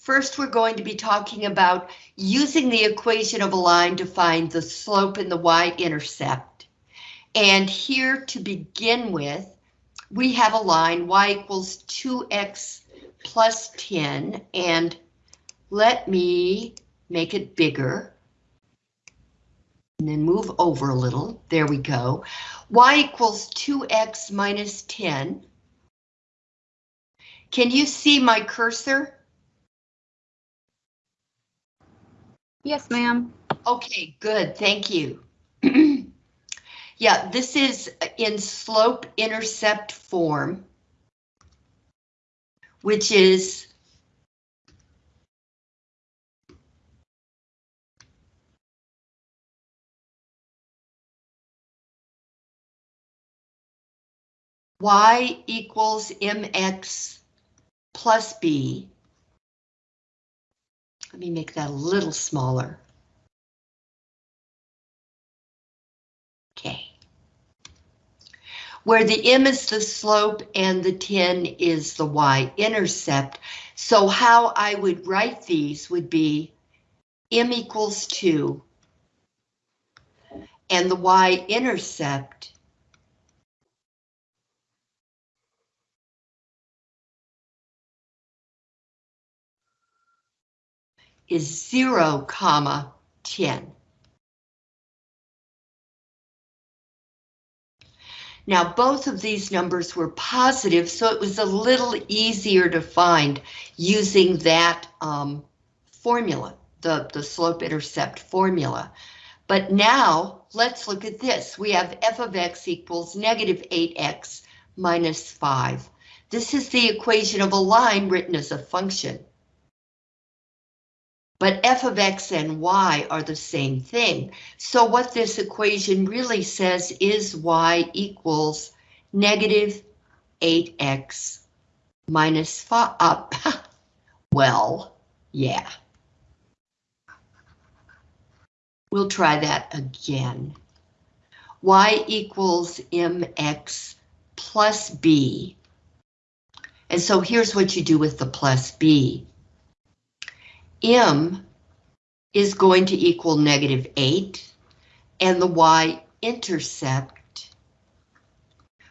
First, we're going to be talking about using the equation of a line to find the slope and the y-intercept. And here to begin with, we have a line y equals 2x plus 10, and let me make it bigger. And then move over a little, there we go. y equals 2x minus 10. Can you see my cursor? Yes, ma'am. Okay, good, thank you. yeah, this is in slope intercept form, which is y equals mx plus b let me make that a little smaller. Okay. Where the m is the slope and the 10 is the y-intercept. So how I would write these would be m equals 2 and the y-intercept is 0, comma 10. Now both of these numbers were positive, so it was a little easier to find using that um, formula, the, the slope-intercept formula. But now let's look at this. We have f of x equals negative 8x minus 5. This is the equation of a line written as a function. But f of x and y are the same thing. So what this equation really says is y equals negative 8x minus 5 up. well, yeah. We'll try that again. y equals mx plus b. And so here's what you do with the plus b m is going to equal negative 8, and the y-intercept,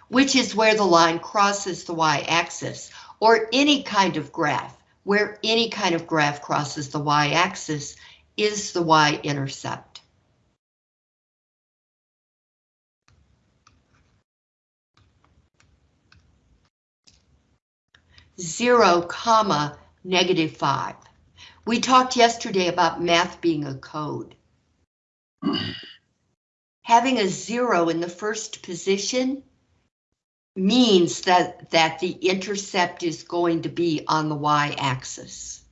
which is where the line crosses the y-axis, or any kind of graph, where any kind of graph crosses the y-axis, is the y-intercept. Zero comma negative five. We talked yesterday about math being a code. Having a zero in the first position means that, that the intercept is going to be on the y-axis.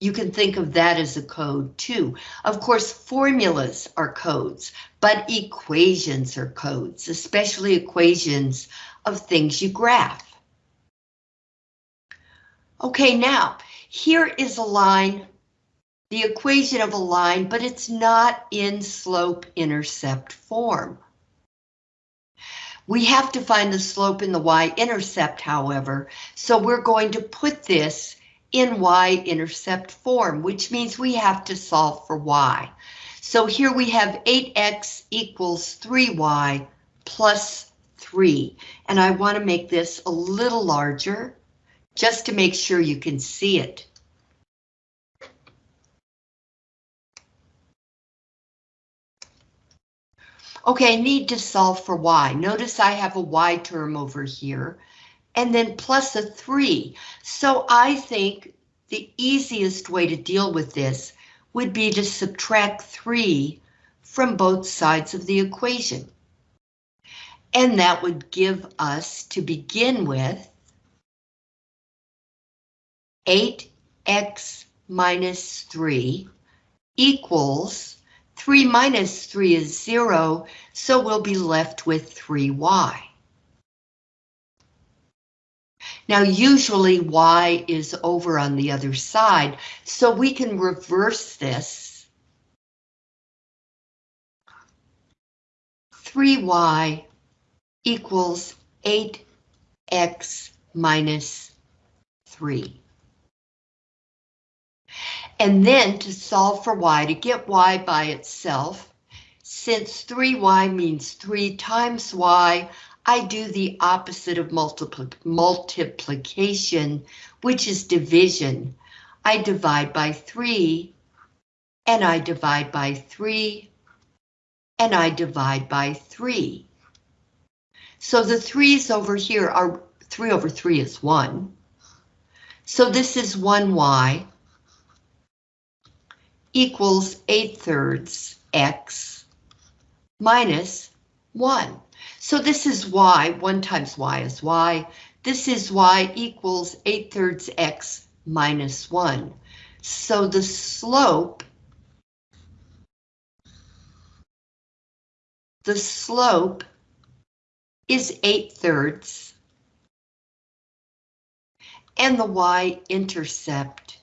You can think of that as a code too. Of course, formulas are codes, but equations are codes, especially equations of things you graph. Okay, now, here is a line, the equation of a line, but it's not in slope-intercept form. We have to find the slope in the y-intercept, however, so we're going to put this in y-intercept form, which means we have to solve for y. So here we have 8x equals 3y plus 3, and I want to make this a little larger just to make sure you can see it. Okay, I need to solve for y. Notice I have a y term over here, and then plus a 3. So I think the easiest way to deal with this would be to subtract 3 from both sides of the equation. And that would give us, to begin with, 8x minus 3 equals 3 minus 3 is 0, so we'll be left with 3y. Now usually y is over on the other side, so we can reverse this. 3y equals 8x minus 3. And then to solve for y, to get y by itself, since 3y means 3 times y, I do the opposite of multipli multiplication, which is division. I divide by 3, and I divide by 3, and I divide by 3. So the 3's over here are 3 over 3 is 1. So this is 1y equals 8 thirds x minus 1. So this is y, 1 times y is y. This is y equals 8 thirds x minus 1. So the slope, the slope is 8 thirds. And the y-intercept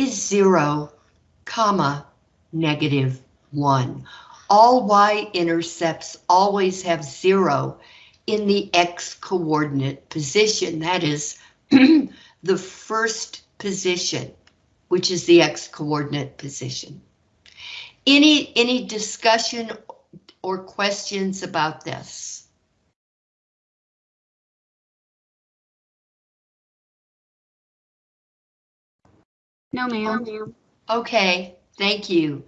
is 0, comma, negative 1. All y-intercepts always have 0 in the x-coordinate position. That is the first position, which is the x-coordinate position. Any, any discussion or questions about this? No, ma'am. Okay, thank you.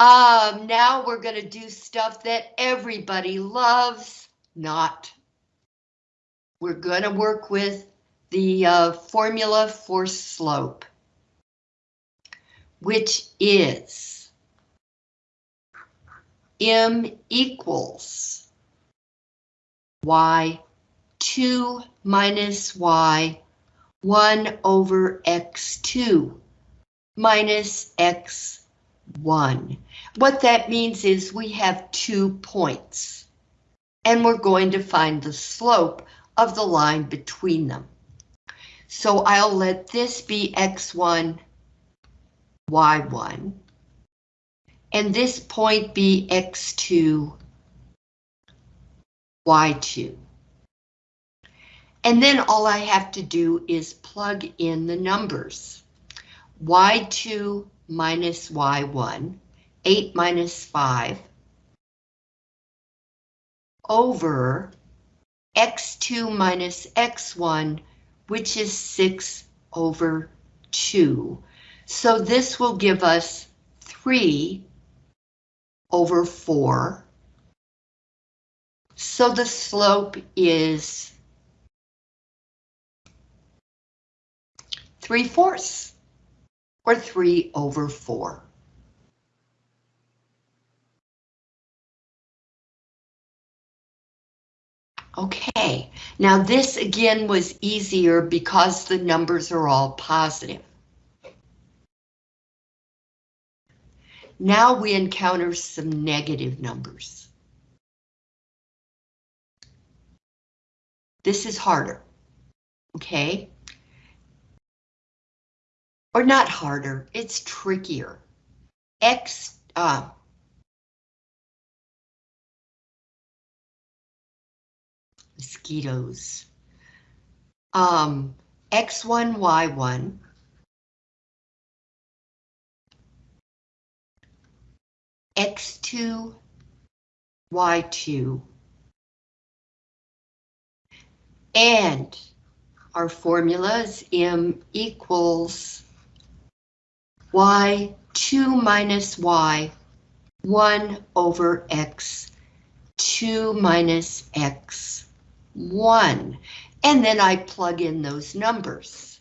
Um, now we're gonna do stuff that everybody loves, not. We're gonna work with the uh, formula for slope, which is m equals y2 minus y 1 over x2 minus x1. What that means is we have two points, and we're going to find the slope of the line between them. So I'll let this be x1, y1, and this point be x2, y2. And then all I have to do is plug in the numbers y2 minus y1, 8 minus 5, over x2 minus x1, which is 6 over 2. So this will give us 3 over 4. So the slope is 3 fourths or 3 over 4. Okay, now this again was easier because the numbers are all positive. Now we encounter some negative numbers. This is harder, okay? Or not harder, it's trickier. X, uh, mosquitoes. Um, X1, Y1. X2, Y2. And our formula is M equals y 2 minus y 1 over x 2 minus x 1. And then I plug in those numbers.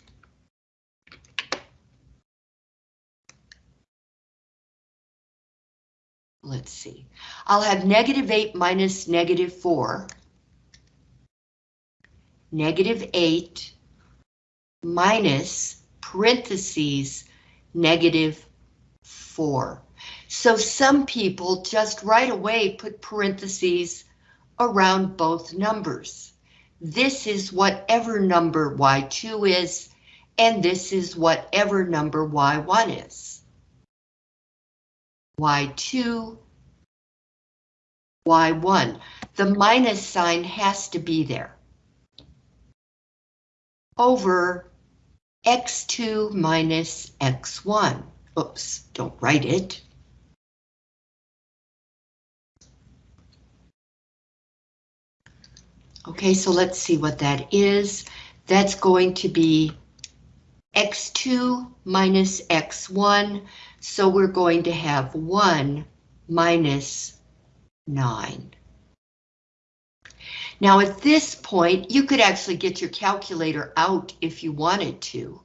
Let's see. I'll have negative 8 minus negative 4. Negative 8 minus parentheses negative 4. So some people just right away put parentheses around both numbers. This is whatever number y2 is, and this is whatever number y1 is. y2, y1. the minus sign has to be there. Over x2 minus x1. Oops, don't write it. Okay, so let's see what that is. That's going to be x2 minus x1, so we're going to have 1 minus 9. Now at this point, you could actually get your calculator out if you wanted to.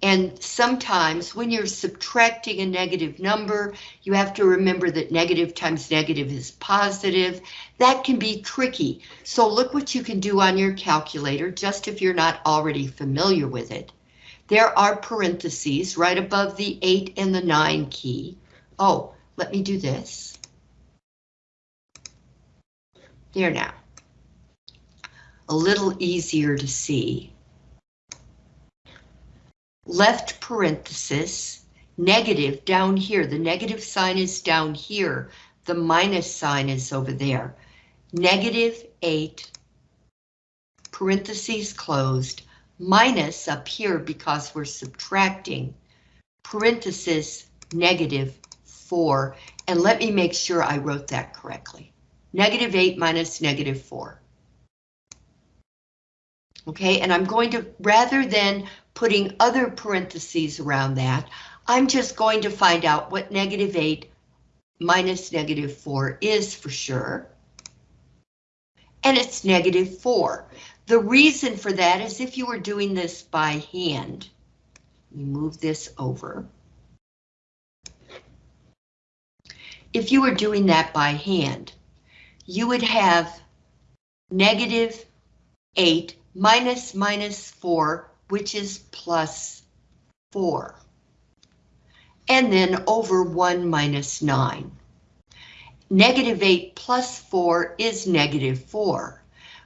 And sometimes when you're subtracting a negative number, you have to remember that negative times negative is positive. That can be tricky. So look what you can do on your calculator, just if you're not already familiar with it. There are parentheses right above the 8 and the 9 key. Oh, let me do this. There now. A little easier to see left parenthesis, negative down here. The negative sign is down here. The minus sign is over there. Negative 8, parentheses closed, minus up here because we're subtracting, parenthesis negative 4. And let me make sure I wrote that correctly. Negative 8 minus negative 4. Okay, and I'm going to, rather than putting other parentheses around that, I'm just going to find out what negative 8 minus negative 4 is for sure. And it's negative 4. The reason for that is if you were doing this by hand, you move this over. If you were doing that by hand, you would have negative 8 minus minus 4 which is plus 4. And then over 1 minus 9. Negative 8 plus 4 is negative 4,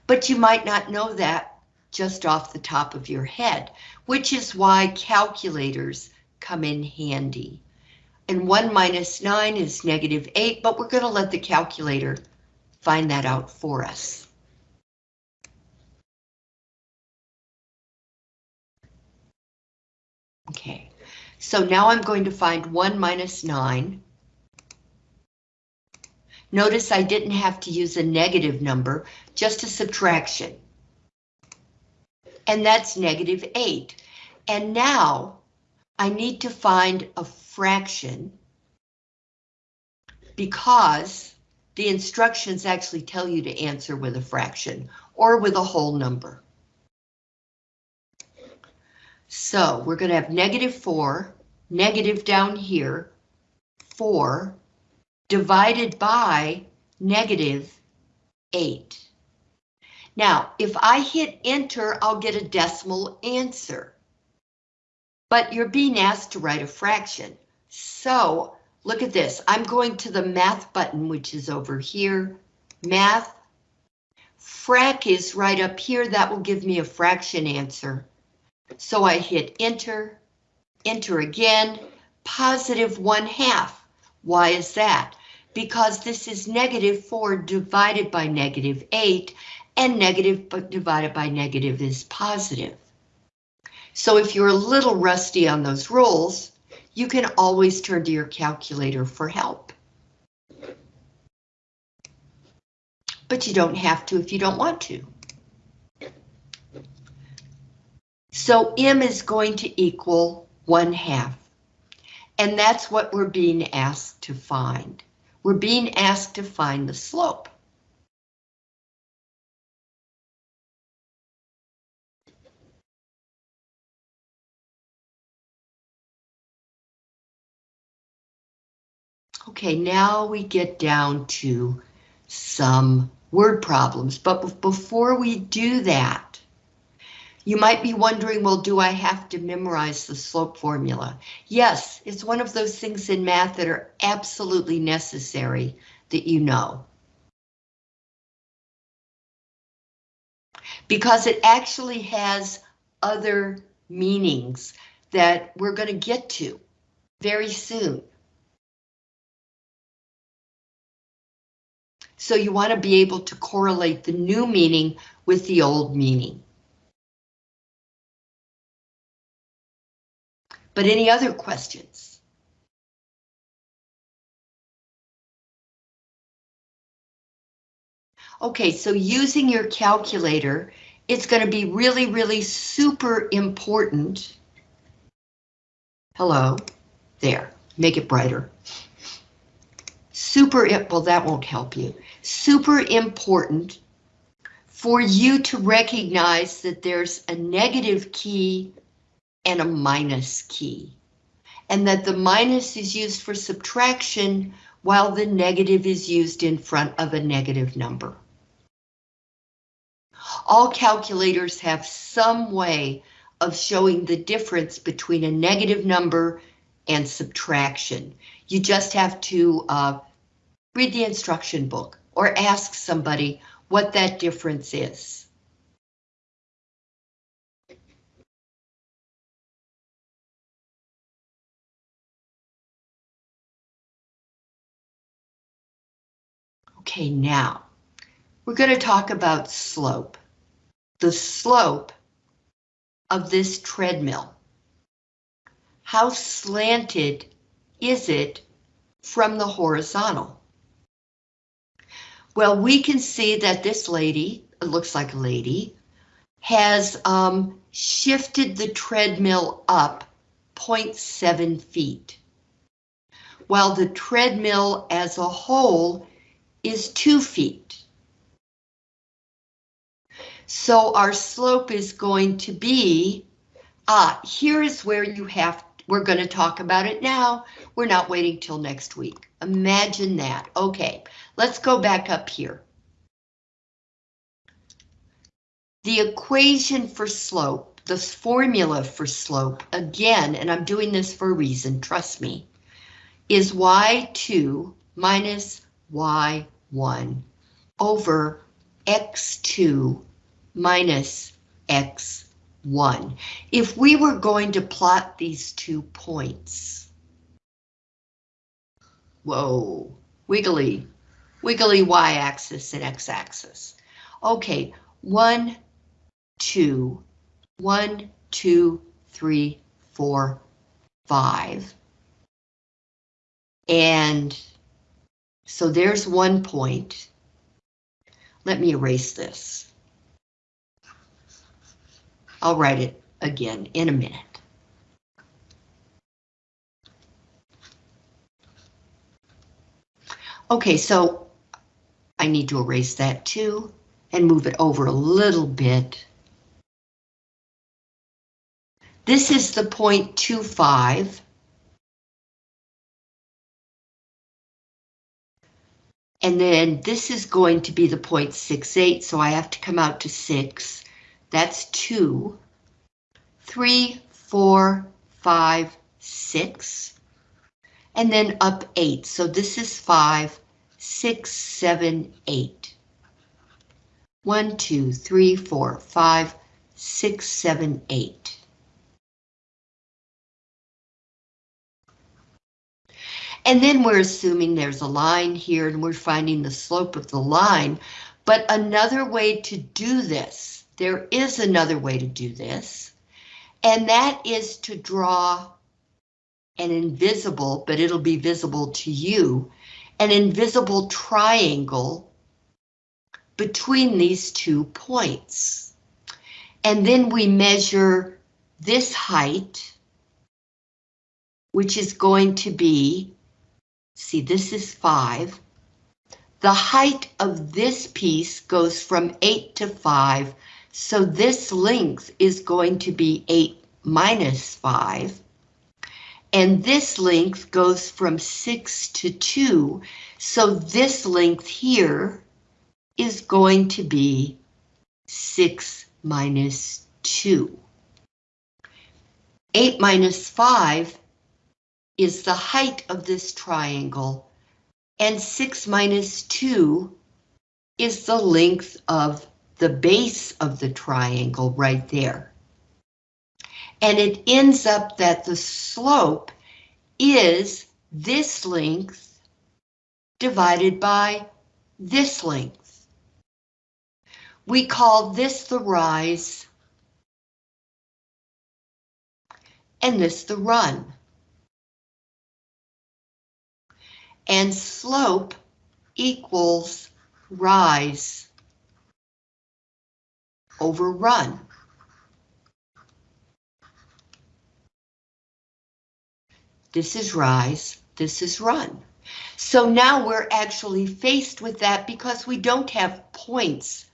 but you might not know that just off the top of your head, which is why calculators come in handy. And 1 minus 9 is negative 8, but we're going to let the calculator find that out for us. Okay, so now I'm going to find 1 minus 9. Notice I didn't have to use a negative number, just a subtraction. And that's negative 8. And now I need to find a fraction because the instructions actually tell you to answer with a fraction or with a whole number. So we're going to have negative 4, negative down here, 4, divided by negative 8. Now, if I hit enter, I'll get a decimal answer. But you're being asked to write a fraction. So look at this. I'm going to the math button, which is over here. Math. Frac is right up here. That will give me a fraction answer. So I hit enter, enter again, positive one half. Why is that? Because this is negative 4 divided by negative 8, and negative divided by negative is positive. So if you're a little rusty on those rules, you can always turn to your calculator for help. But you don't have to if you don't want to. So M is going to equal 1 half. And that's what we're being asked to find. We're being asked to find the slope. Okay, now we get down to some word problems, but before we do that, you might be wondering, well, do I have to memorize the slope formula? Yes, it's one of those things in math that are absolutely necessary that you know. Because it actually has other meanings that we're going to get to very soon. So you want to be able to correlate the new meaning with the old meaning. But any other questions? Okay, so using your calculator, it's going to be really, really super important. Hello, there, make it brighter. Super, well, that won't help you. Super important for you to recognize that there's a negative key and a minus key. And that the minus is used for subtraction while the negative is used in front of a negative number. All calculators have some way of showing the difference between a negative number and subtraction. You just have to uh, read the instruction book or ask somebody what that difference is. Okay, now we're going to talk about slope. The slope of this treadmill. How slanted is it from the horizontal? Well, we can see that this lady, it looks like a lady, has um, shifted the treadmill up 0.7 feet, while the treadmill as a whole is two feet. So our slope is going to be, ah, here is where you have, we're going to talk about it now. We're not waiting till next week. Imagine that. Okay, let's go back up here. The equation for slope, the formula for slope, again, and I'm doing this for a reason, trust me, is y2 minus y1 over x2 minus x1. If we were going to plot these two points, whoa, wiggly, wiggly y-axis and x-axis. Okay, one, two, one, two, three, four, five. And so there's one point. Let me erase this. I'll write it again in a minute. Okay, so I need to erase that too and move it over a little bit. This is the 0.25 And then this is going to be the 0.68, so I have to come out to 6. That's 2, 3, 4, 5, 6, and then up 8. So this is 5, 6, 7, 8. 1, 2, 3, 4, 5, 6, 7, 8. And then we're assuming there's a line here and we're finding the slope of the line. But another way to do this, there is another way to do this, and that is to draw an invisible, but it'll be visible to you, an invisible triangle between these two points. And then we measure this height, which is going to be See, this is five. The height of this piece goes from eight to five, so this length is going to be eight minus five. And this length goes from six to two, so this length here is going to be six minus two. Eight minus five is the height of this triangle, and 6 minus 2 is the length of the base of the triangle right there. And it ends up that the slope is this length divided by this length. We call this the rise and this the run. And slope equals rise over run. This is rise, this is run. So now we're actually faced with that because we don't have points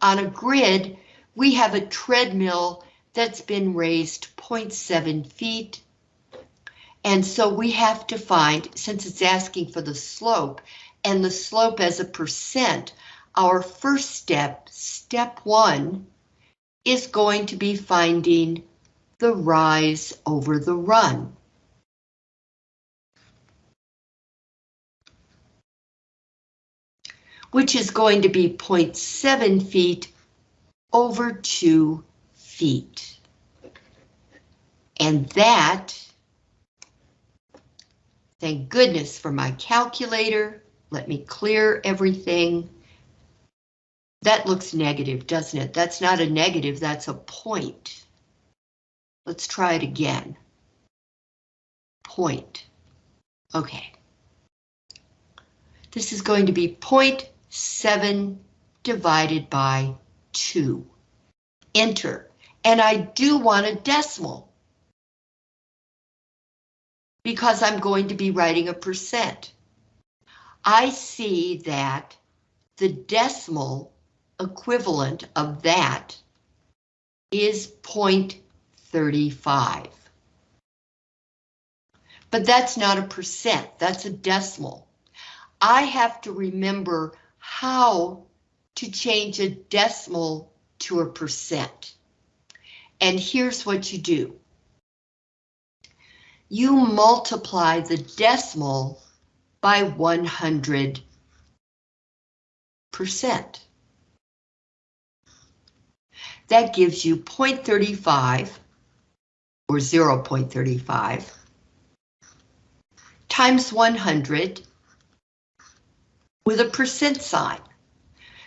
on a grid. We have a treadmill that's been raised 0.7 feet. And so we have to find, since it's asking for the slope, and the slope as a percent, our first step, step one, is going to be finding the rise over the run. which is going to be 0.7 feet over 2 feet. And that, thank goodness for my calculator, let me clear everything. That looks negative, doesn't it? That's not a negative, that's a point. Let's try it again. Point. Okay. This is going to be point 7 divided by 2. Enter. And I do want a decimal. Because I'm going to be writing a percent. I see that the decimal equivalent of that is 0.35. But that's not a percent, that's a decimal. I have to remember how to change a decimal to a percent. And here's what you do. You multiply the decimal by 100 percent. That gives you 0.35 or 0.35 times 100 with a percent sign.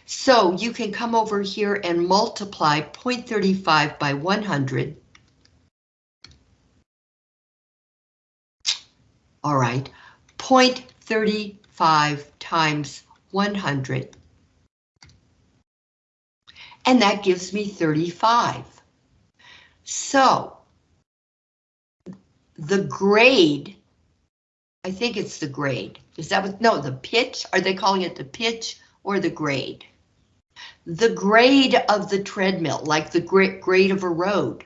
So you can come over here and multiply 0.35 by 100. All right, 0.35 times 100. And that gives me 35. So the grade I think it's the grade. Is that what, no, the pitch? Are they calling it the pitch or the grade? The grade of the treadmill, like the grade of a road,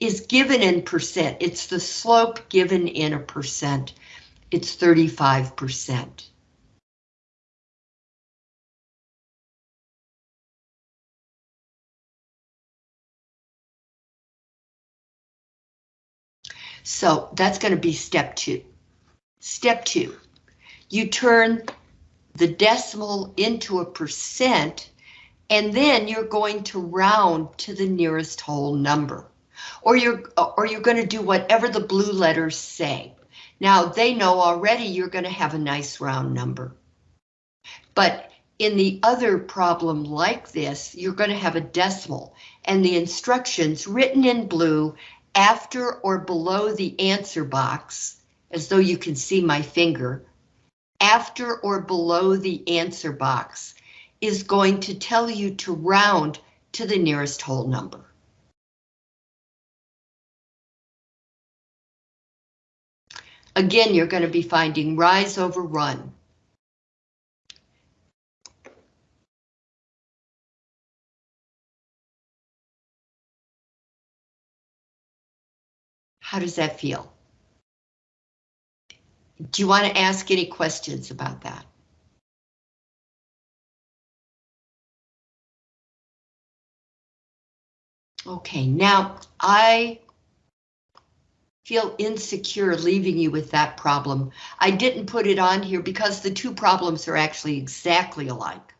is given in percent. It's the slope given in a percent. It's 35%. So that's going to be step two. Step two, you turn the decimal into a percent, and then you're going to round to the nearest whole number. Or you're, or you're going to do whatever the blue letters say. Now, they know already you're going to have a nice round number. But in the other problem like this, you're going to have a decimal, and the instructions written in blue after or below the answer box as though you can see my finger, after or below the answer box is going to tell you to round to the nearest whole number. Again, you're going to be finding rise over run. How does that feel? Do you want to ask any questions about that? Okay, now I feel insecure leaving you with that problem. I didn't put it on here because the two problems are actually exactly alike.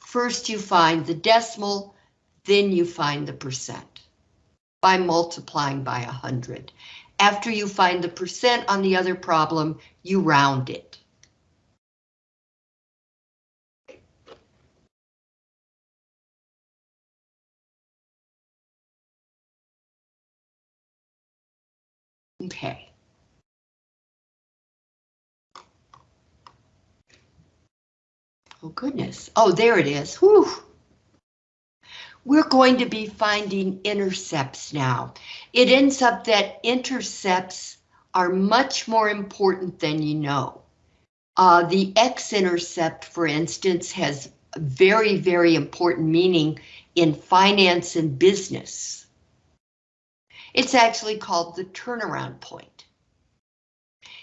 First you find the decimal, then you find the percent by multiplying by 100. After you find the percent on the other problem, you round it. Okay. Oh goodness. Oh, there it is. Whew. We're going to be finding intercepts now. It ends up that intercepts are much more important than you know. Uh, the x-intercept, for instance, has very, very important meaning in finance and business. It's actually called the turnaround point.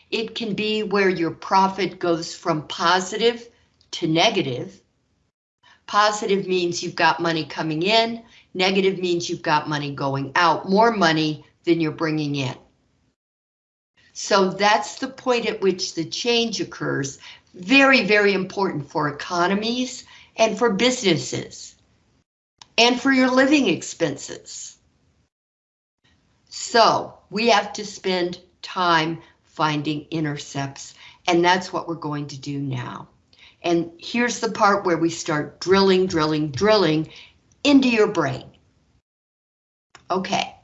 It can be where your profit goes from positive to negative. Positive means you've got money coming in, negative means you've got money going out, more money than you're bringing in. So that's the point at which the change occurs. Very, very important for economies and for businesses and for your living expenses. So we have to spend time finding intercepts and that's what we're going to do now. And here's the part where we start drilling, drilling, drilling into your brain. Okay.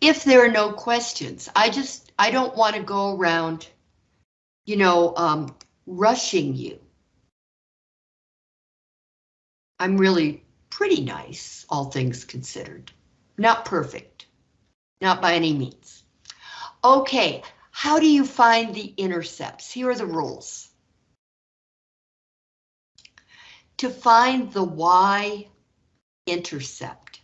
If there are no questions, I just, I don't want to go around, you know, um, rushing you. I'm really pretty nice, all things considered. Not perfect, not by any means. Okay, how do you find the intercepts? Here are the rules. To find the y-intercept,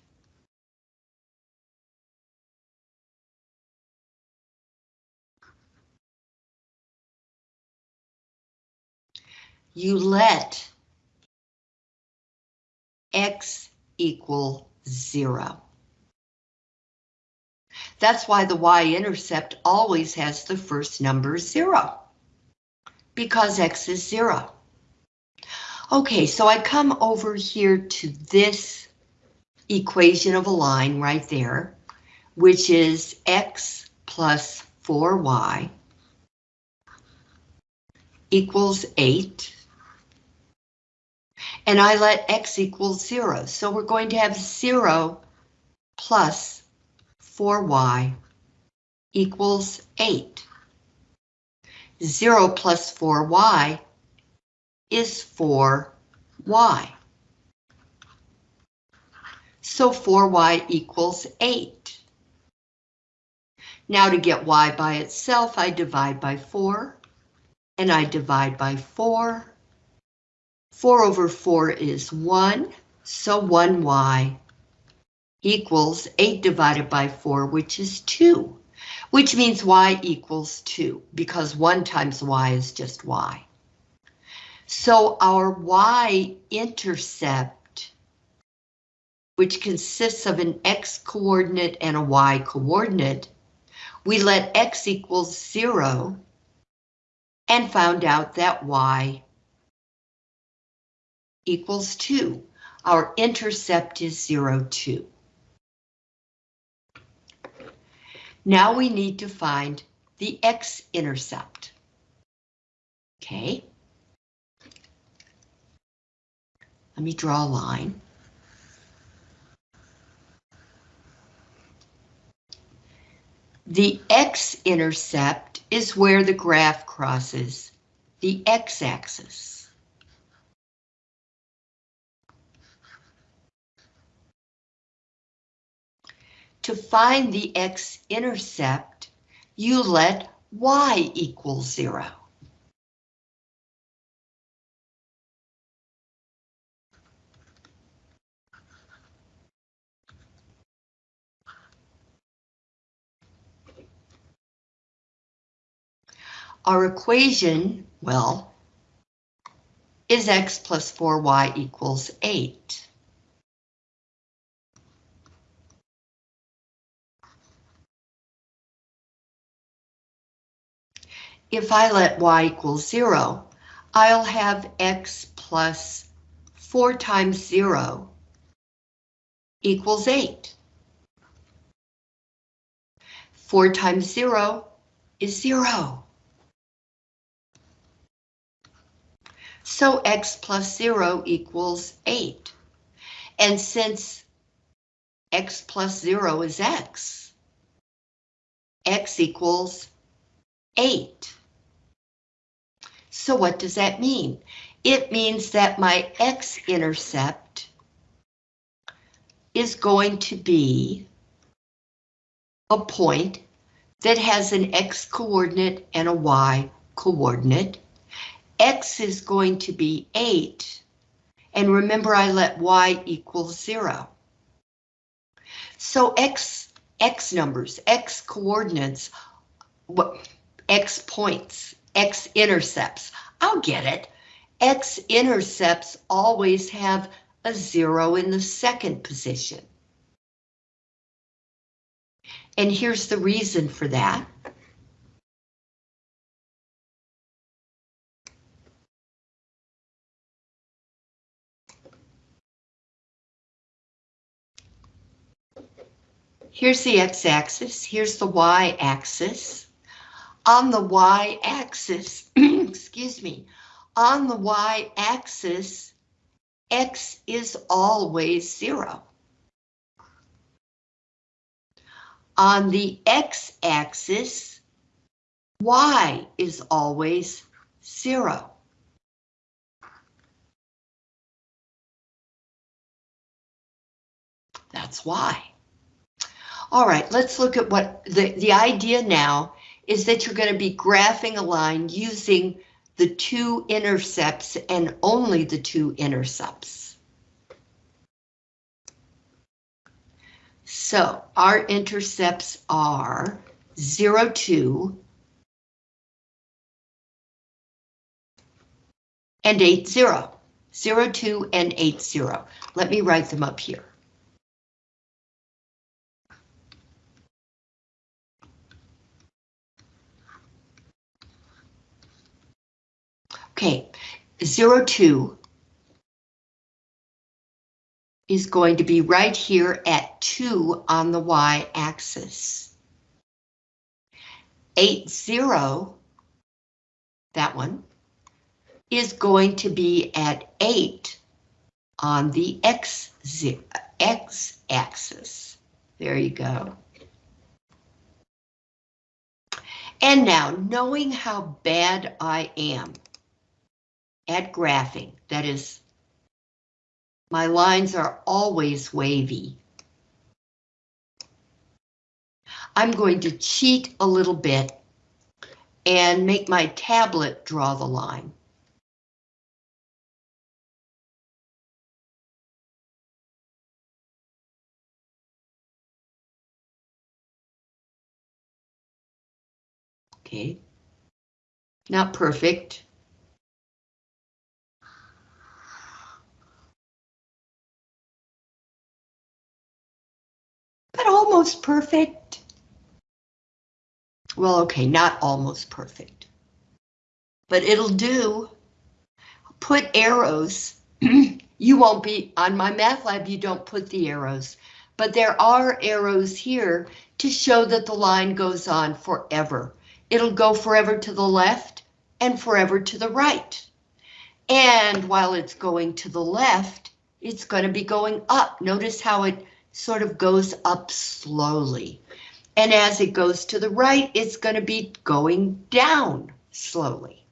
you let x equal zero. That's why the y-intercept always has the first number zero, because x is zero. Okay, so I come over here to this equation of a line right there, which is x plus 4y equals 8. And I let x equal 0, so we're going to have 0 plus 4y equals 8. 0 plus 4y is 4y. So 4y equals 8. Now to get y by itself, I divide by 4, and I divide by 4. 4 over 4 is 1, so 1y equals 8 divided by 4, which is 2, which means y equals 2, because 1 times y is just y. So our y-intercept, which consists of an x-coordinate and a y-coordinate, we let x equals 0 and found out that y equals 2. Our intercept is 0, 2. Now we need to find the x-intercept. Okay. Let me draw a line. The x-intercept is where the graph crosses the x-axis. To find the x-intercept, you let y equal zero. Our equation, well, is x plus 4y equals 8. If I let y equal 0, I'll have x plus 4 times 0 equals 8. 4 times 0 is 0. So x plus 0 equals 8. And since x plus 0 is x. x equals 8. So what does that mean? It means that my x-intercept is going to be a point that has an x coordinate and a y coordinate. X is going to be 8. And remember I let y equal 0. So x, x numbers, x coordinates, x points, x intercepts, I'll get it. X intercepts always have a zero in the second position. And here's the reason for that. Here's the x-axis, here's the y-axis. On the y-axis, excuse me, on the y-axis, x is always zero. On the x-axis, y is always zero. That's why. All right, let's look at what the, the idea now is that you're going to be graphing a line using the two intercepts and only the two intercepts. So our intercepts are 0, 2, and 8, 0. 0, 2, and 8, 0. Let me write them up here. Okay, 0, 2 is going to be right here at 2 on the y-axis. 8, 0, that one, is going to be at 8 on the x-axis. There you go. And now, knowing how bad I am, at graphing, that is, my lines are always wavy. I'm going to cheat a little bit and make my tablet draw the line. Okay. Not perfect. But almost perfect. Well, okay, not almost perfect, but it'll do. Put arrows. you won't be, on MyMathLab, you don't put the arrows, but there are arrows here to show that the line goes on forever. It'll go forever to the left and forever to the right. And while it's going to the left, it's going to be going up. Notice how it sort of goes up slowly. And as it goes to the right, it's going to be going down slowly.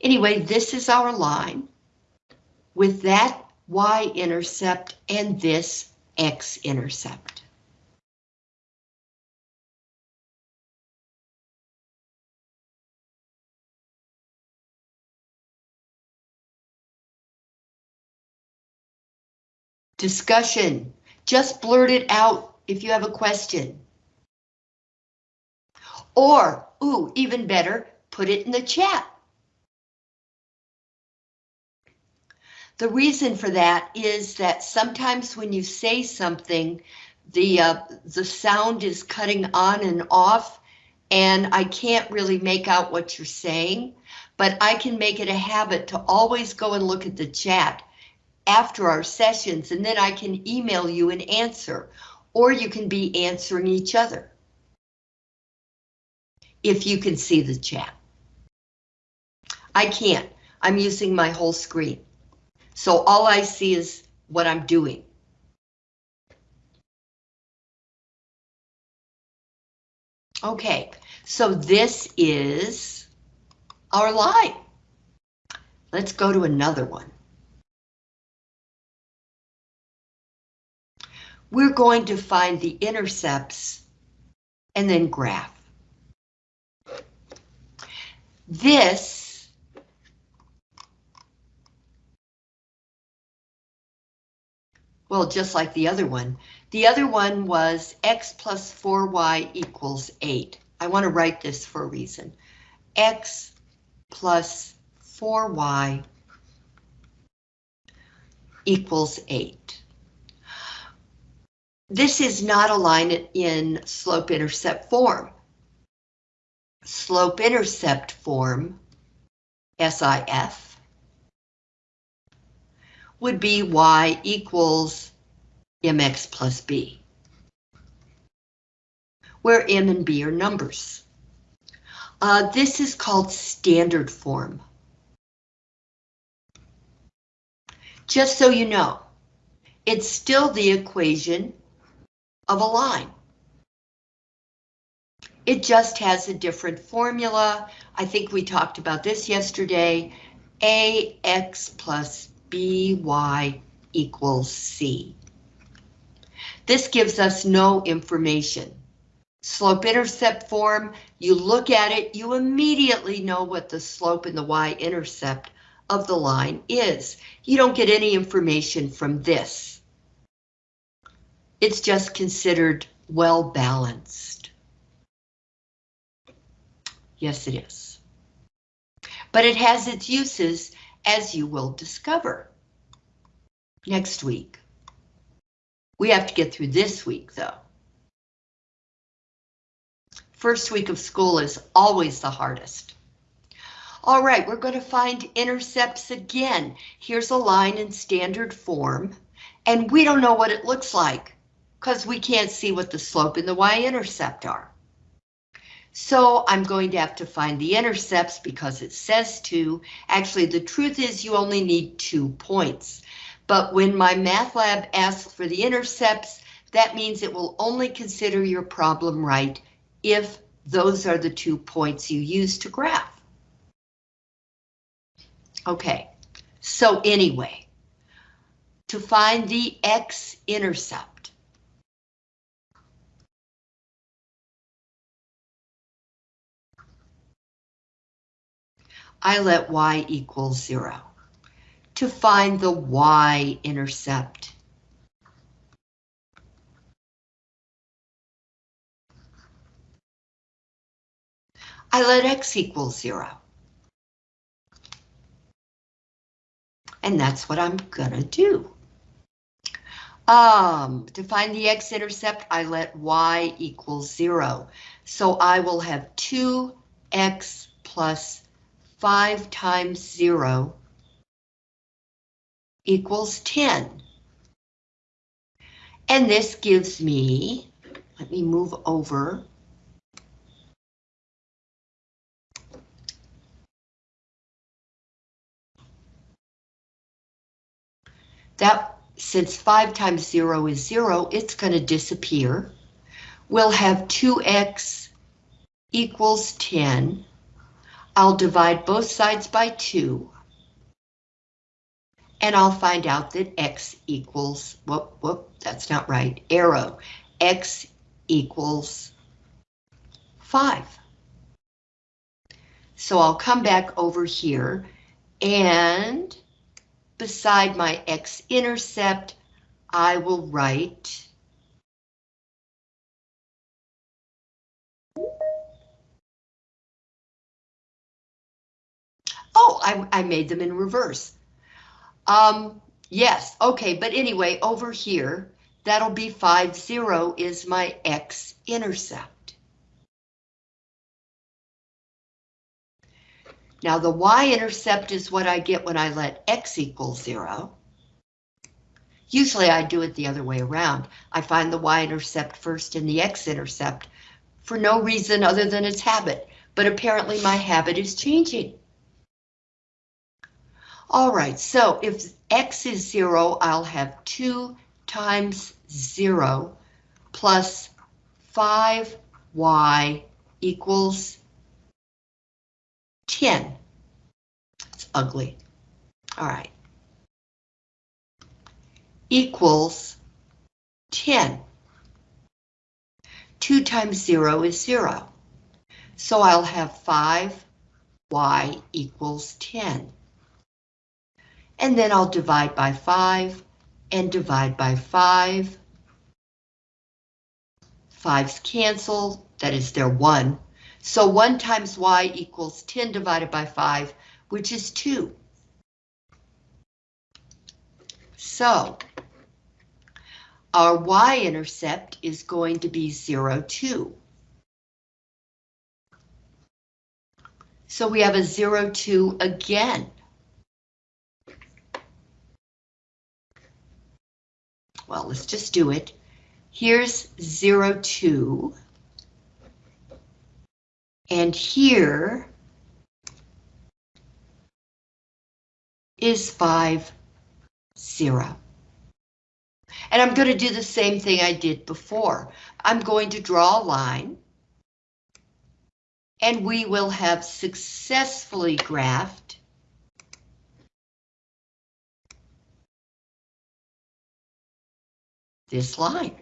Anyway, this is our line with that y-intercept and this x-intercept. Discussion. Just blurt it out if you have a question. Or, ooh, even better, put it in the chat. The reason for that is that sometimes when you say something, the uh, the sound is cutting on and off, and I can't really make out what you're saying, but I can make it a habit to always go and look at the chat after our sessions and then I can email you an answer or you can be answering each other. If you can see the chat. I can't. I'm using my whole screen. So all I see is what I'm doing. Okay, so this is our line. Let's go to another one. We're going to find the intercepts and then graph. This well, just like the other one. The other one was x plus 4y equals 8. I want to write this for a reason. x plus 4y equals 8. This is not a line in slope-intercept form. Slope-intercept form, SIF, would be y equals mx plus b, where m and b are numbers. Uh, this is called standard form. Just so you know, it's still the equation of a line. It just has a different formula. I think we talked about this yesterday. ax plus by equals c. This gives us no information. Slope-intercept form, you look at it, you immediately know what the slope and the y-intercept of the line is. You don't get any information from this. It's just considered well balanced. Yes, it is. But it has its uses, as you will discover next week. We have to get through this week, though. First week of school is always the hardest. All right, we're going to find intercepts again. Here's a line in standard form, and we don't know what it looks like because we can't see what the slope and the y-intercept are. So I'm going to have to find the intercepts because it says to. Actually, the truth is you only need two points. But when MyMathLab asks for the intercepts, that means it will only consider your problem right if those are the two points you use to graph. Okay, so anyway, to find the x-intercept, I let y equal zero to find the y-intercept. I let x equal zero. And that's what I'm gonna do. Um, to find the x-intercept, I let y equal zero. So I will have 2x plus 5 times 0 equals 10. And this gives me, let me move over. That, since 5 times 0 is 0, it's going to disappear. We'll have 2x equals 10. I'll divide both sides by 2 and I'll find out that x equals, whoop, whoop, that's not right, arrow, x equals 5. So I'll come back over here and beside my x-intercept, I will write Oh, I, I made them in reverse. Um, yes, okay, but anyway, over here, that'll be 5, 0 is my x-intercept. Now the y-intercept is what I get when I let x equal 0. Usually I do it the other way around. I find the y-intercept first and the x-intercept for no reason other than its habit, but apparently my habit is changing. All right, so if x is zero, I'll have two times zero plus five y equals 10. It's ugly. All right. Equals 10. 2 times 0 is 0. So I'll have 5y equals 10. And then I'll divide by 5 and divide by 5. 5's cancel, that is their 1. So 1 times y equals 10 divided by 5, which is 2. So our y-intercept is going to be 0, 2. So we have a 0, 2 again. Well, let's just do it. Here's 0, 2. And here is 5, 0. And I'm going to do the same thing I did before. I'm going to draw a line. And we will have successfully graphed this line.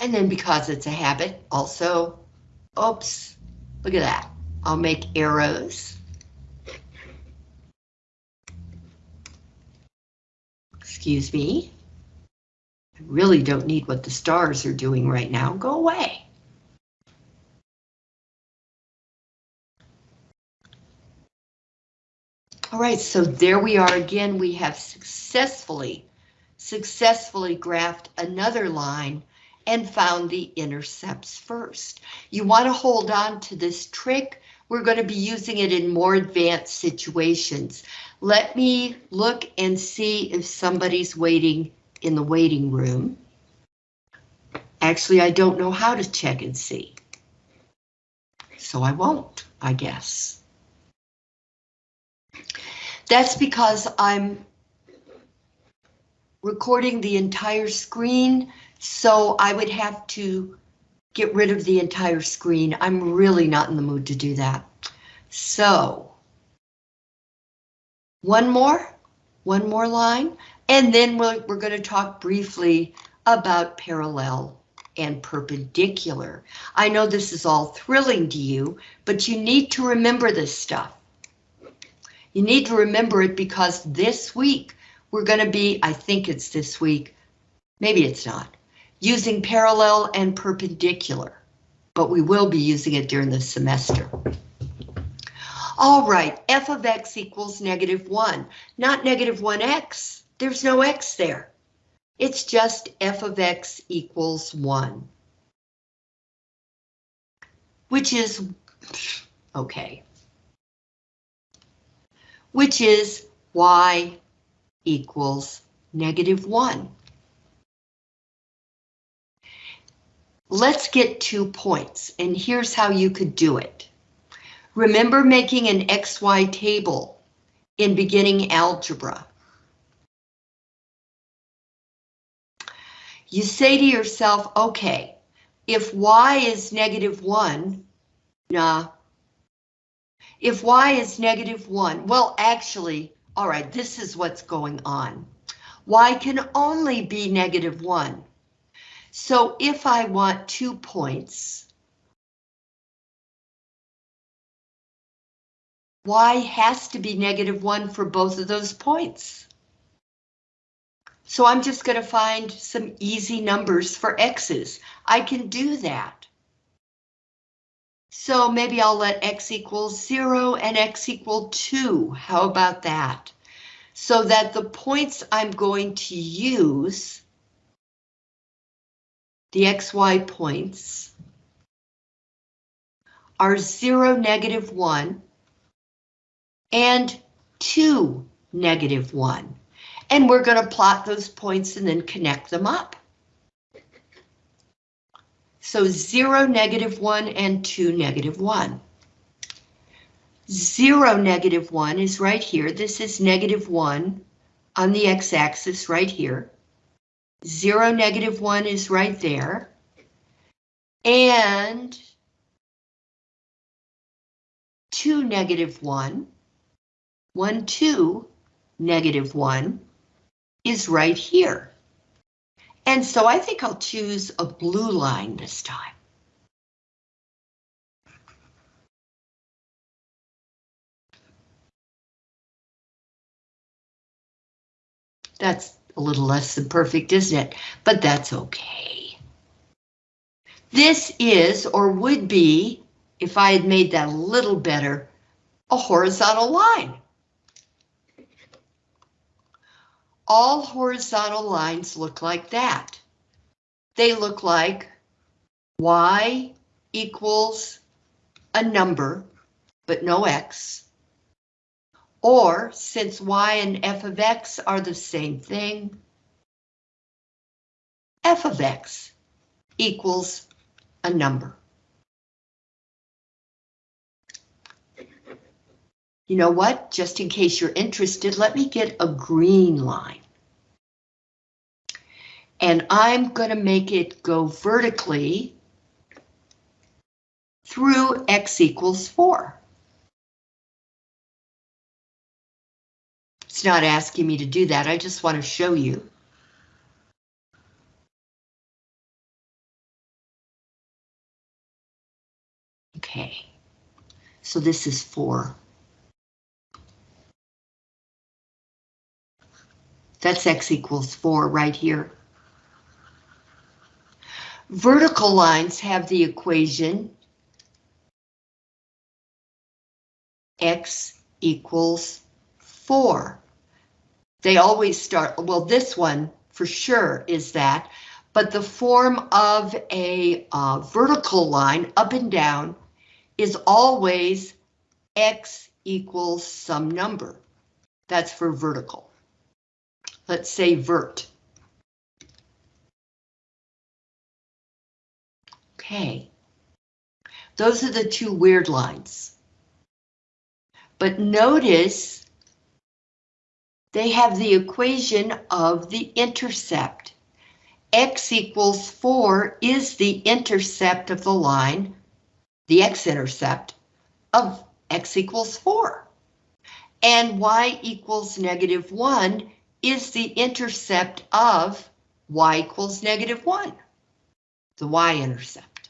And then because it's a habit, also, oops, look at that. I'll make arrows. Excuse me. Really don't need what the stars are doing right now. Go away. All right, so there we are again. We have successfully, successfully graphed another line and found the intercepts first. You want to hold on to this trick. We're going to be using it in more advanced situations. Let me look and see if somebody's waiting in the waiting room. Actually, I don't know how to check and see. So I won't, I guess. That's because I'm recording the entire screen so I would have to get rid of the entire screen. I'm really not in the mood to do that. So one more, one more line, and then we're, we're going to talk briefly about parallel and perpendicular. I know this is all thrilling to you, but you need to remember this stuff. You need to remember it because this week we're going to be, I think it's this week, maybe it's not, using parallel and perpendicular, but we will be using it during the semester. All right, f of x equals negative 1, not negative 1x. There's no x there. It's just f of x equals 1. Which is, okay. Which is y equals negative 1. Let's get two points, and here's how you could do it. Remember making an XY table in beginning algebra. You say to yourself, okay, if y is negative 1, nah. If y is negative 1, well, actually, all right, this is what's going on. y can only be negative 1 so if I want two points, y has to be negative 1 for both of those points. So I'm just going to find some easy numbers for x's. I can do that. So maybe I'll let x equal 0 and x equal 2. How about that? So that the points I'm going to use the xy points are 0, negative 1, and 2, negative 1. And we're going to plot those points and then connect them up. So 0, negative 1, and 2, negative 1. 0, negative 1 is right here. This is negative 1 on the x-axis right here. 0, negative 1 is right there. And 2, negative 1, 1, 2, negative 1 is right here. And so I think I'll choose a blue line this time. That's a little less than perfect, isn't it? But that's okay. This is, or would be, if I had made that a little better, a horizontal line. All horizontal lines look like that. They look like y equals a number, but no x. Or, since y and f of x are the same thing, f of x equals a number. You know what? Just in case you're interested, let me get a green line. And I'm going to make it go vertically through x equals 4. It's not asking me to do that, I just want to show you. Okay, so this is 4. That's x equals 4 right here. Vertical lines have the equation x equals 4. They always start, well, this one for sure is that, but the form of a uh, vertical line up and down is always x equals some number. That's for vertical. Let's say vert. Okay. Those are the two weird lines. But notice they have the equation of the intercept. X equals 4 is the intercept of the line, the x-intercept of x equals 4. And y equals negative 1 is the intercept of y equals negative 1, the y-intercept.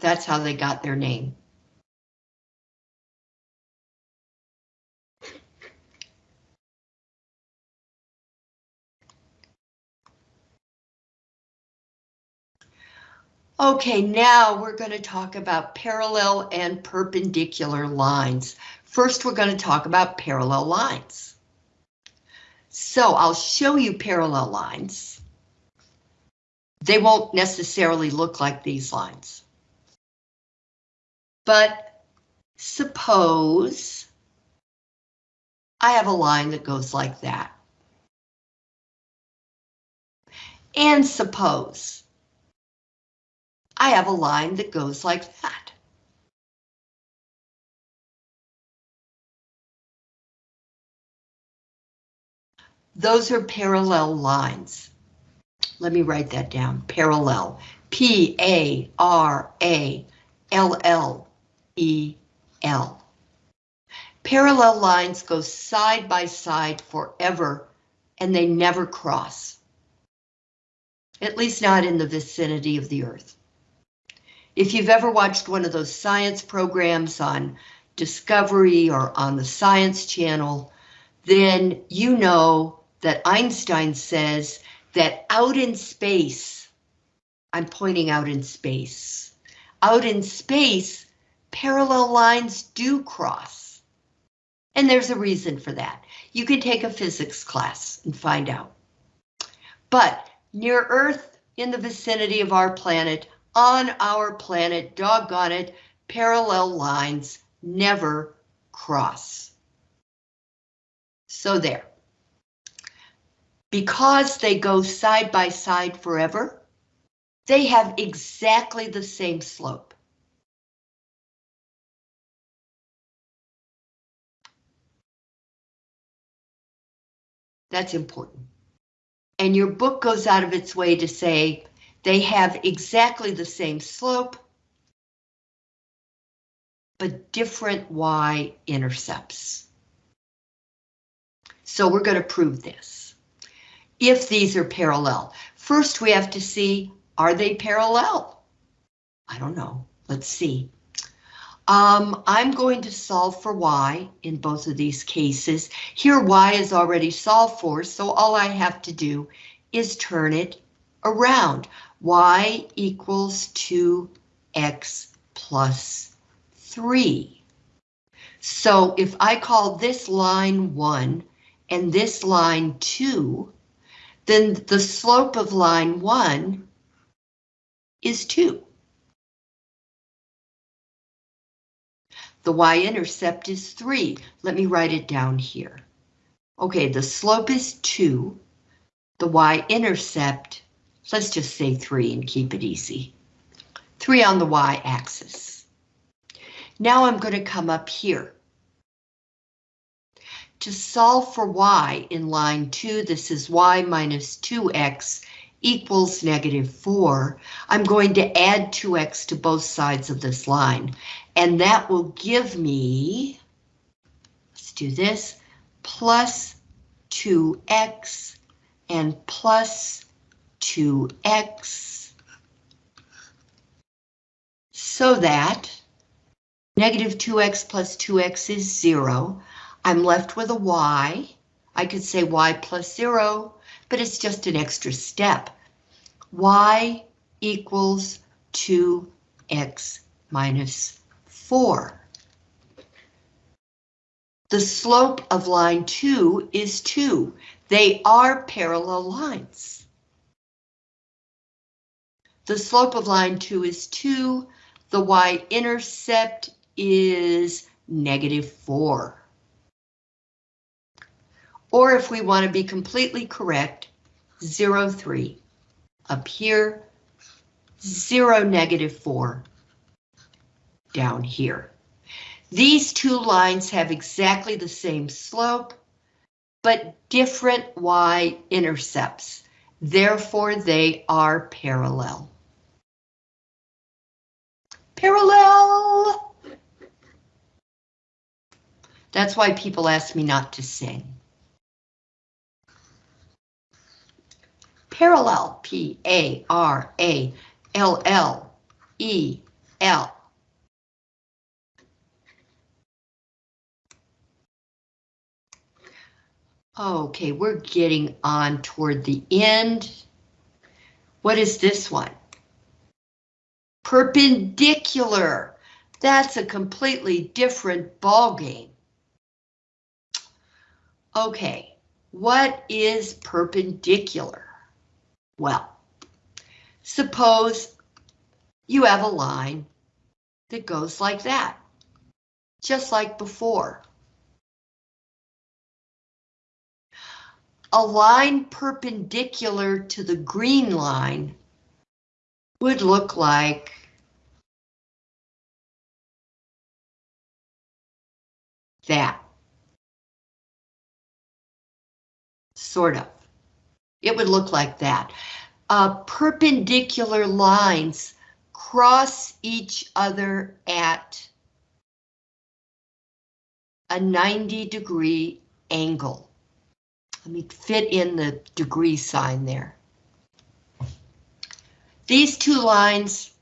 That's how they got their name. Okay, now we're going to talk about parallel and perpendicular lines. First, we're going to talk about parallel lines. So I'll show you parallel lines. They won't necessarily look like these lines. But suppose I have a line that goes like that. And suppose I have a line that goes like that. Those are parallel lines. Let me write that down, parallel. P-A-R-A-L-L-E-L. Parallel lines go side by side forever, and they never cross. At least not in the vicinity of the Earth. If you've ever watched one of those science programs on Discovery or on the Science Channel, then you know that Einstein says that out in space, I'm pointing out in space, out in space, parallel lines do cross. And there's a reason for that. You can take a physics class and find out. But near Earth, in the vicinity of our planet, on our planet, doggone it, parallel lines never cross. So there. Because they go side by side forever, they have exactly the same slope. That's important. And your book goes out of its way to say they have exactly the same slope, but different y-intercepts. So we're going to prove this. If these are parallel, first we have to see, are they parallel? I don't know. Let's see. Um, I'm going to solve for y in both of these cases. Here y is already solved for, so all I have to do is turn it around. y equals 2x plus 3. So if I call this line 1 and this line 2, then the slope of line 1 is 2. The y-intercept is 3. Let me write it down here. Okay, the slope is 2. The y-intercept, let's just say 3 and keep it easy. 3 on the y-axis. Now I'm going to come up here. To solve for y in line 2, this is y minus 2x equals negative 4, I'm going to add 2x to both sides of this line, and that will give me, let's do this, plus 2x and plus 2x, so that negative 2x plus 2x is 0. I'm left with a y. I could say y plus 0, but it's just an extra step. y equals 2x minus 4. The slope of line 2 is 2. They are parallel lines. The slope of line 2 is 2. The y-intercept is negative 4. Or if we want to be completely correct, 0, 3. Up here, 0, negative 4 down here. These two lines have exactly the same slope, but different y-intercepts. Therefore, they are parallel. Parallel! That's why people ask me not to sing. Parallel, P-A-R-A-L-L-E-L. Okay, we're getting on toward the end. What is this one? Perpendicular. That's a completely different ballgame. Okay, what is perpendicular? Well, suppose you have a line that goes like that, just like before. A line perpendicular to the green line would look like that. Sort of. It would look like that. Uh, perpendicular lines cross each other at a 90 degree angle. Let me fit in the degree sign there. These two lines,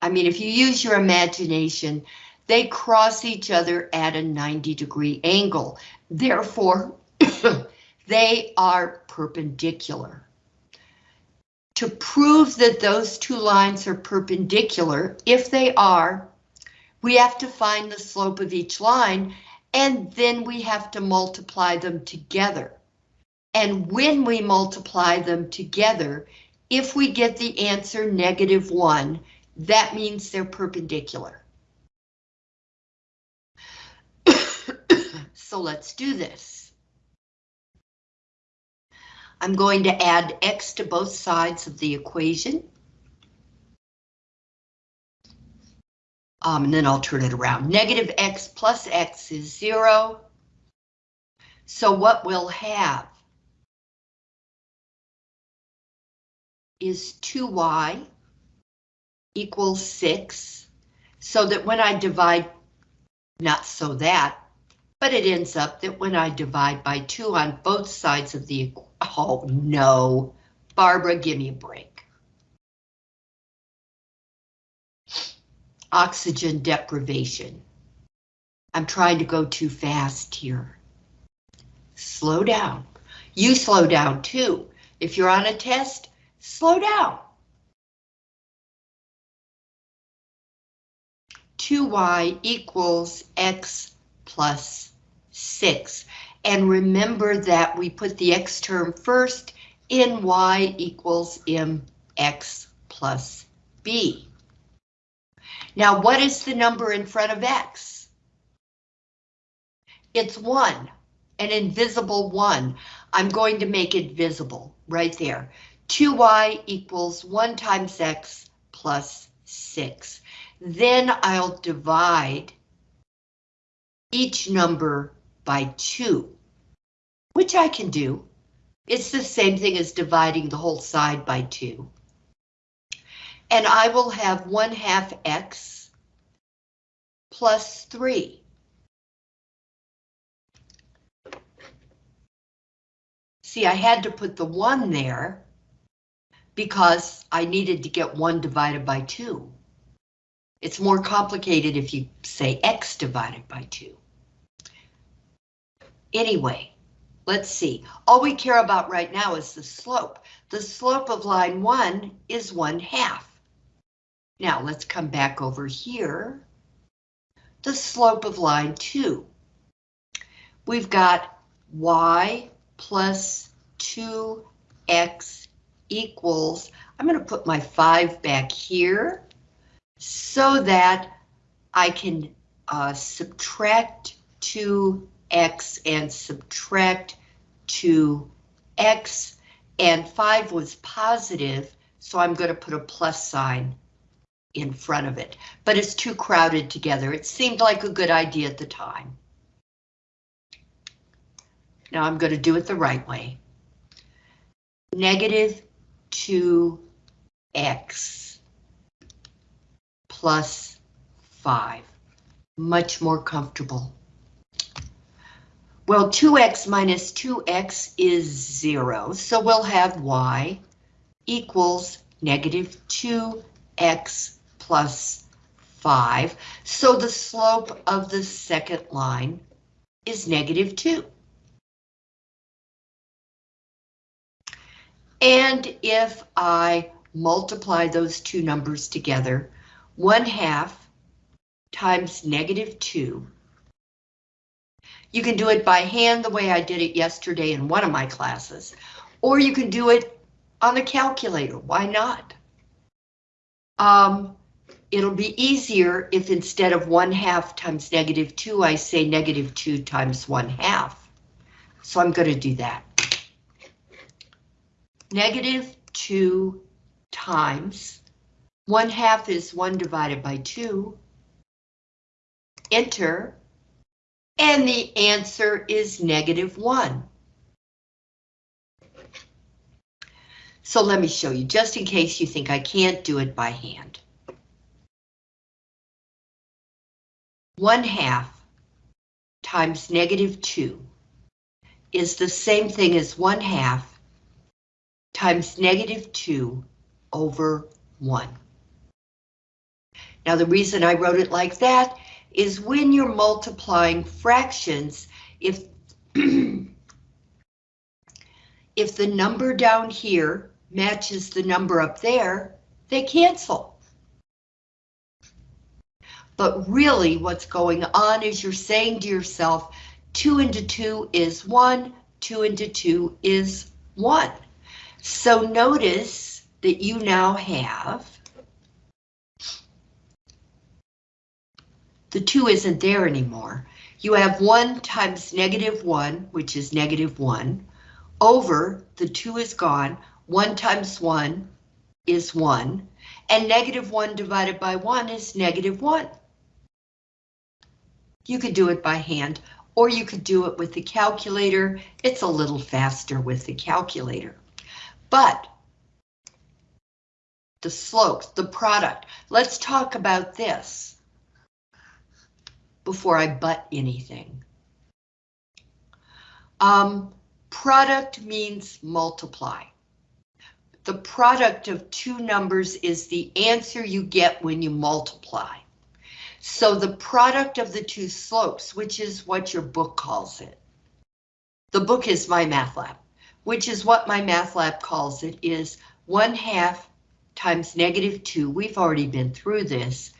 I mean, if you use your imagination, they cross each other at a 90 degree angle. Therefore, they are perpendicular. To prove that those two lines are perpendicular, if they are, we have to find the slope of each line and then we have to multiply them together. And when we multiply them together, if we get the answer negative one, that means they're perpendicular. So let's do this. I'm going to add x to both sides of the equation. Um, and then I'll turn it around. Negative x plus x is zero. So what we'll have is 2y equals 6, so that when I divide, not so that, but it ends up that when I divide by 2 on both sides of the, equ- oh no, Barbara, give me a break. Oxygen deprivation. I'm trying to go too fast here. Slow down. You slow down too. If you're on a test, slow down. 2y equals x plus 6. And remember that we put the x term first in y equals mx plus b. Now, what is the number in front of x? It's 1, an invisible 1. I'm going to make it visible right there. 2y equals 1 times x plus 6. Then I'll divide each number by 2, which I can do. It's the same thing as dividing the whole side by 2. And I will have 1 half x plus 3. See, I had to put the 1 there because I needed to get 1 divided by 2. It's more complicated if you say x divided by 2. Anyway, let's see. All we care about right now is the slope. The slope of line 1 is 1 half. Now let's come back over here. The slope of line 2. We've got y plus 2x equals, I'm going to put my 5 back here so that I can uh, subtract 2x and subtract 2x, and 5 was positive, so I'm going to put a plus sign in front of it, but it's too crowded together. It seemed like a good idea at the time. Now I'm going to do it the right way. Negative 2x plus 5. Much more comfortable. Well, 2x minus 2x is 0, so we'll have y equals negative 2x plus 5. So the slope of the second line is negative 2. And if I multiply those two numbers together, 1 half times negative 2. You can do it by hand the way I did it yesterday in one of my classes, or you can do it on the calculator. Why not? Um, it'll be easier if instead of 1 half times negative 2, I say negative 2 times 1 half. So I'm going to do that. Negative 2 times 1 half is 1 divided by 2. Enter. And the answer is negative 1. So let me show you, just in case you think I can't do it by hand. 1 half times negative 2 is the same thing as 1 half times negative 2 over 1. Now the reason I wrote it like that is when you're multiplying fractions, if if the number down here matches the number up there, they cancel. But really what's going on is you're saying to yourself, 2 into 2 is 1, 2 into 2 is 1. So notice that you now have the 2 isn't there anymore. You have 1 times negative 1, which is negative 1, over the 2 is gone, 1 times 1 is 1, and negative 1 divided by 1 is negative 1. You could do it by hand, or you could do it with the calculator. It's a little faster with the calculator. But the slopes, the product, let's talk about this before I butt anything. Um, product means multiply. The product of two numbers is the answer you get when you multiply. So the product of the two slopes, which is what your book calls it. The book is MyMathLab, which is what MyMathLab calls it, is 1 half times negative 2, we've already been through this,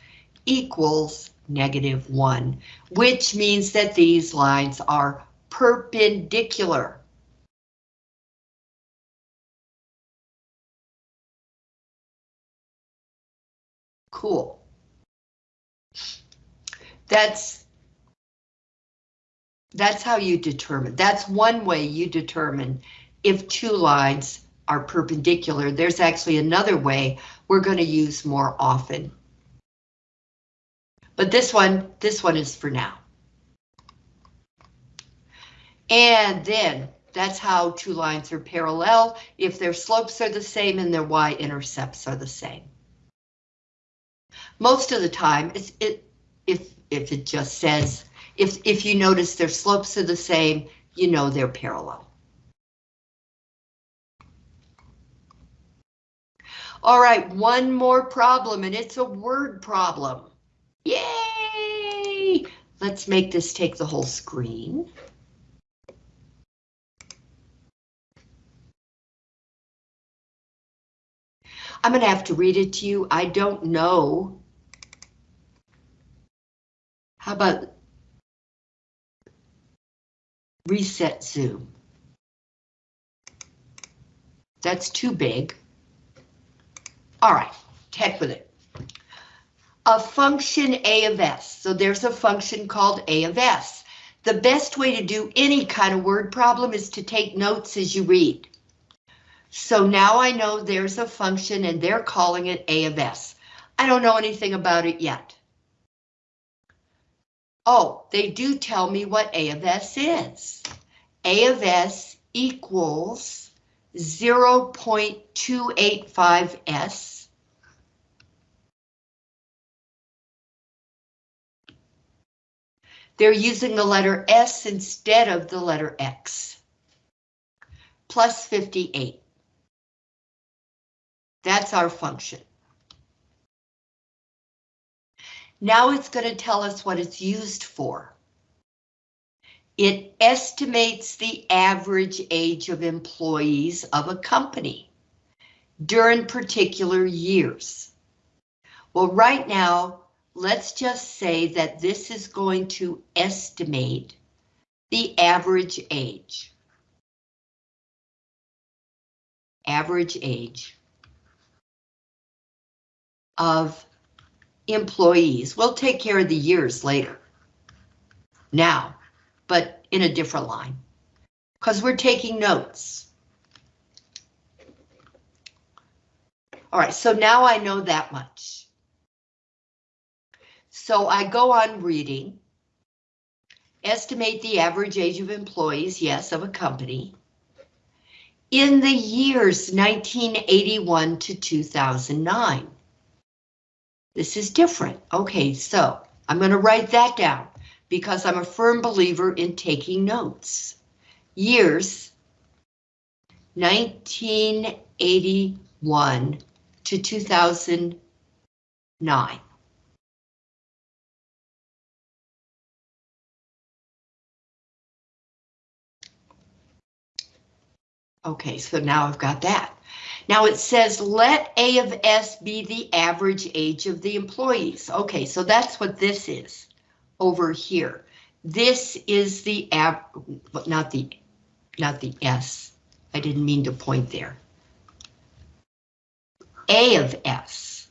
equals negative 1, which means that these lines are perpendicular. Cool. That's that's how you determine. That's one way you determine if two lines are perpendicular. There's actually another way we're going to use more often. But this one, this one is for now. And then that's how two lines are parallel if their slopes are the same and their y-intercepts are the same. Most of the time, it's, it, if, if it just says, if, if you notice their slopes are the same, you know they're parallel. All right, one more problem, and it's a word problem. Yay! Let's make this take the whole screen. I'm going to have to read it to you. I don't know. How about reset zoom? That's too big. All right, heck with it. A function A of S. So there's a function called A of S. The best way to do any kind of word problem is to take notes as you read. So now I know there's a function and they're calling it A of S. I don't know anything about it yet. Oh, they do tell me what A of S is. A of S equals 0.285S. They're using the letter S instead of the letter X. Plus 58. That's our function. Now it's going to tell us what it's used for. It estimates the average age of employees of a company during particular years. Well, right now, let's just say that this is going to estimate the average age. Average age of employees. We'll take care of the years later. Now, but in a different line, because we're taking notes. All right, so now I know that much. So I go on reading. Estimate the average age of employees, yes, of a company. In the years 1981 to 2009. This is different. Okay, so I'm going to write that down because I'm a firm believer in taking notes. Years 1981 to 2009. Okay, so now I've got that. Now it says let A of S be the average age of the employees. Okay, so that's what this is over here. This is the ab, not the, not the S. I didn't mean to point there. A of S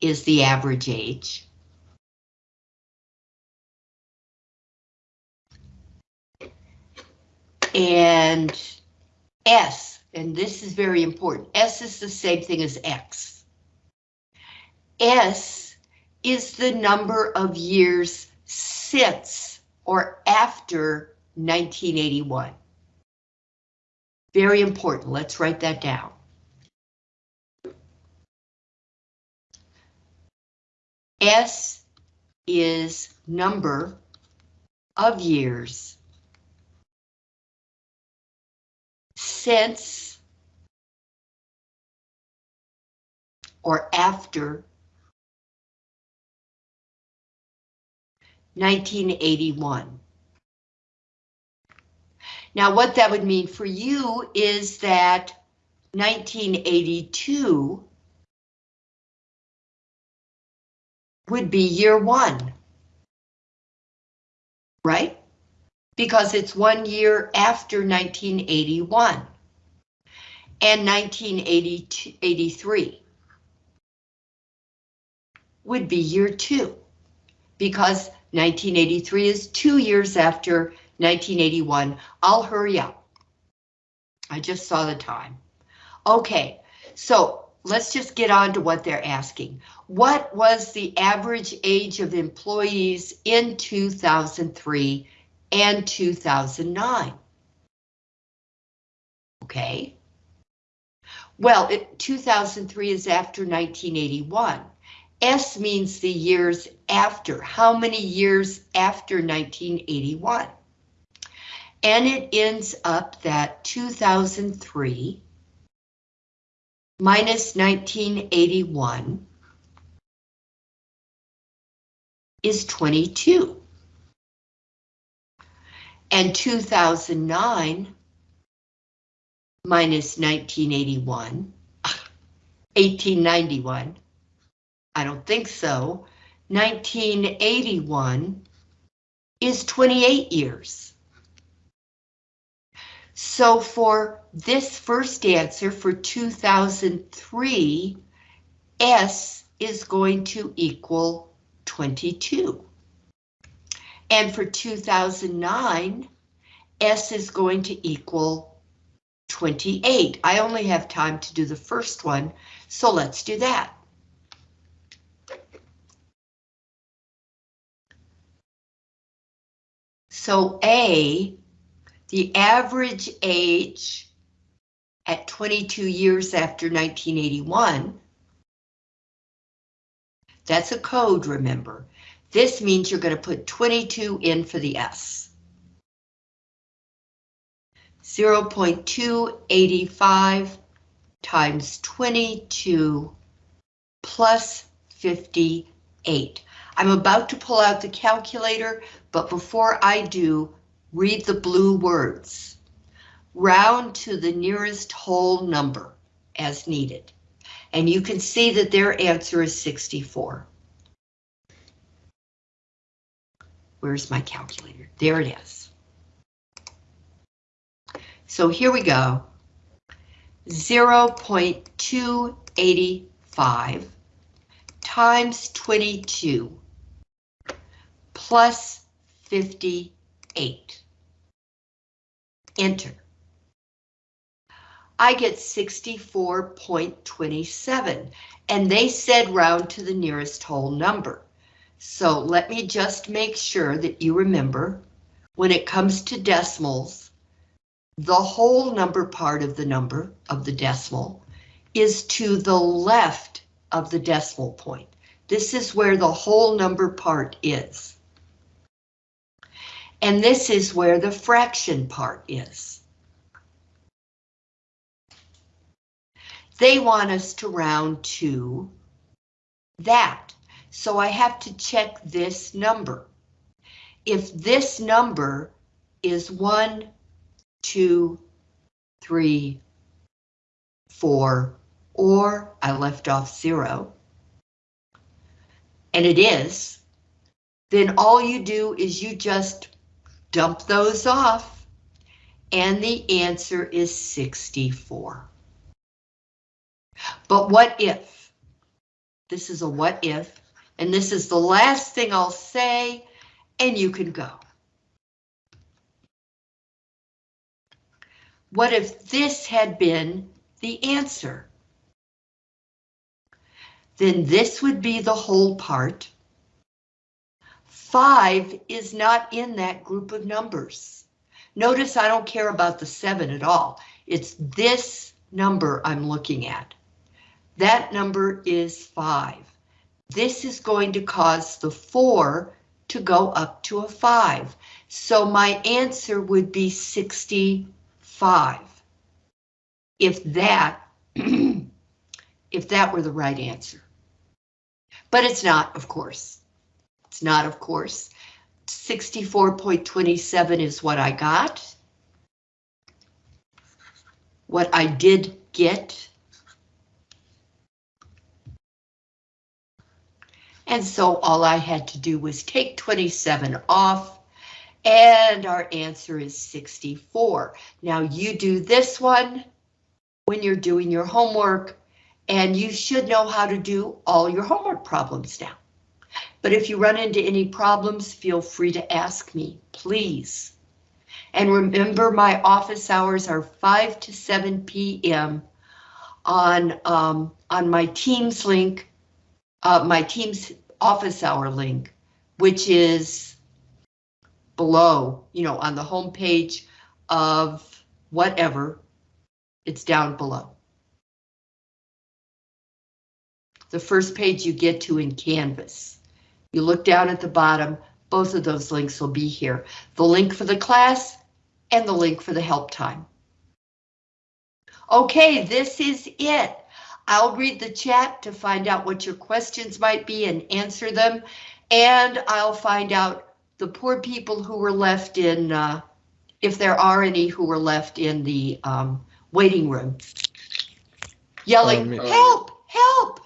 is the average age. And S, and this is very important, S is the same thing as X. S is the number of years since or after 1981. Very important, let's write that down. S is number of years since or after 1981. Now, what that would mean for you is that 1982 would be year one. Right? Because it's one year after 1981. And 1983 would be year two. Because 1983 is two years after 1981. I'll hurry up. I just saw the time. Okay, so let's just get on to what they're asking. What was the average age of employees in 2003 and 2009? Okay. Well, it, 2003 is after 1981. S means the years after. How many years after 1981? And it ends up that 2003 minus 1981 is 22. And 2009 minus 1981, 1891, I don't think so, 1981 is 28 years. So for this first answer for 2003, S is going to equal 22. And for 2009, S is going to equal 28. I only have time to do the first one, so let's do that. So A the average age at 22 years after 1981, that's a code, remember. This means you're going to put 22 in for the S. 0.285 times 22 plus 58. I'm about to pull out the calculator, but before I do, Read the blue words. Round to the nearest whole number as needed. And you can see that their answer is 64. Where's my calculator? There it is. So here we go. 0.285 times 22 plus 58 enter. I get 64.27 and they said round to the nearest whole number. So let me just make sure that you remember when it comes to decimals, the whole number part of the number of the decimal is to the left of the decimal point. This is where the whole number part is. And this is where the fraction part is. They want us to round to that. So I have to check this number. If this number is one, two, three, four, or I left off zero, and it is, then all you do is you just dump those off, and the answer is 64. But what if? This is a what if, and this is the last thing I'll say, and you can go. What if this had been the answer? Then this would be the whole part. Five is not in that group of numbers. Notice I don't care about the seven at all. It's this number I'm looking at. That number is five. This is going to cause the four to go up to a five. So my answer would be 65. If that, if that were the right answer. But it's not, of course. It's not, of course. 64.27 is what I got. What I did get. And so all I had to do was take 27 off, and our answer is 64. Now you do this one when you're doing your homework, and you should know how to do all your homework problems now. But if you run into any problems, feel free to ask me, please. And remember, my office hours are 5 to 7 p.m. on um, on my Teams link, uh, my Teams office hour link, which is below, you know, on the home page of whatever. It's down below. The first page you get to in Canvas. You look down at the bottom, both of those links will be here. The link for the class and the link for the help time. Okay, this is it. I'll read the chat to find out what your questions might be and answer them. And I'll find out the poor people who were left in, uh, if there are any who were left in the um, waiting room. Yelling, help, help,